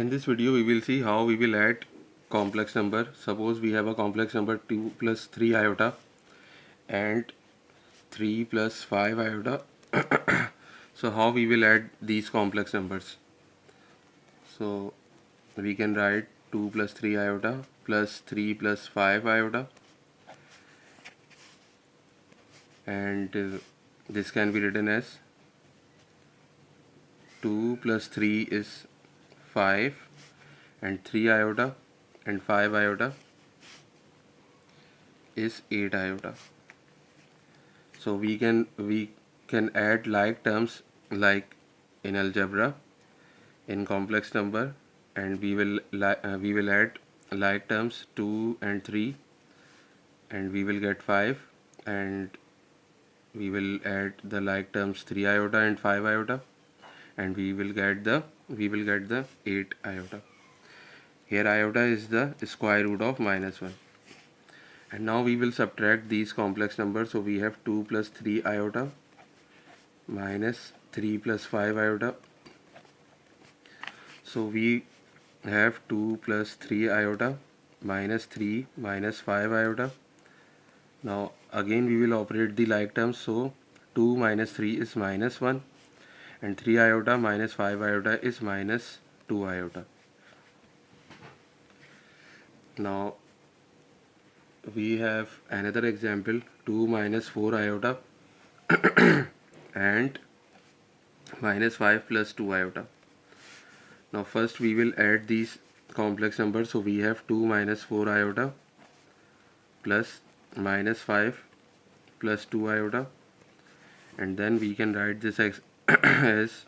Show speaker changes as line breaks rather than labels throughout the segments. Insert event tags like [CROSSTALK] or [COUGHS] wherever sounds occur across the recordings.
In this video we will see how we will add complex number. Suppose we have a complex number 2 plus 3 iota and 3 plus 5 iota. [COUGHS] so how we will add these complex numbers. So we can write 2 plus 3 iota plus 3 plus 5 iota and uh, this can be written as 2 plus 3 is 5 and 3 iota and 5 iota is 8 iota. So we can we can add like terms like in algebra in complex number and we will uh, we will add like terms 2 and 3 and we will get 5 and we will add the like terms 3 iota and 5 iota and we will get the we will get the 8 iota. Here iota is the square root of minus 1 and now we will subtract these complex numbers. So we have 2 plus 3 iota minus 3 plus 5 iota. So we have 2 plus 3 iota minus 3 minus 5 iota. Now again we will operate the like terms so 2 minus 3 is minus 1 and 3 iota minus 5 iota is minus 2 iota. Now we have another example 2 minus 4 iota [COUGHS] and minus 5 plus 2 iota. Now first we will add these complex numbers. So we have 2 minus 4 iota plus minus 5 plus 2 iota. And then we can write this is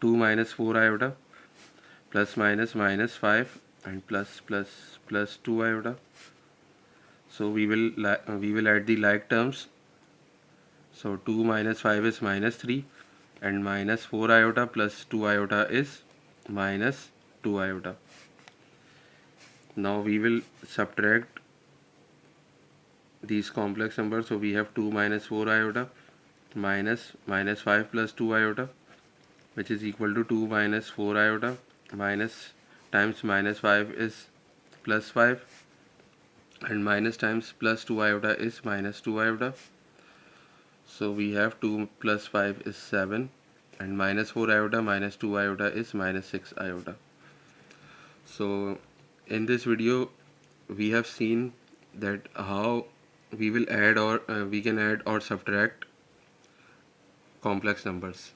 2 minus 4 iota plus minus minus 5 and plus plus plus 2 iota so we will we will add the like terms so 2 minus 5 is minus 3 and minus 4 iota plus 2 iota is minus 2 iota now we will subtract these complex numbers so we have 2 minus 4 iota minus minus 5 plus 2 iota which is equal to 2 minus 4 iota minus times minus 5 is plus 5 and minus times plus 2 iota is minus 2 iota. So we have 2 plus 5 is 7 and minus 4 iota minus 2 iota is minus 6 iota. So in this video we have seen that how we will add or uh, we can add or subtract complex numbers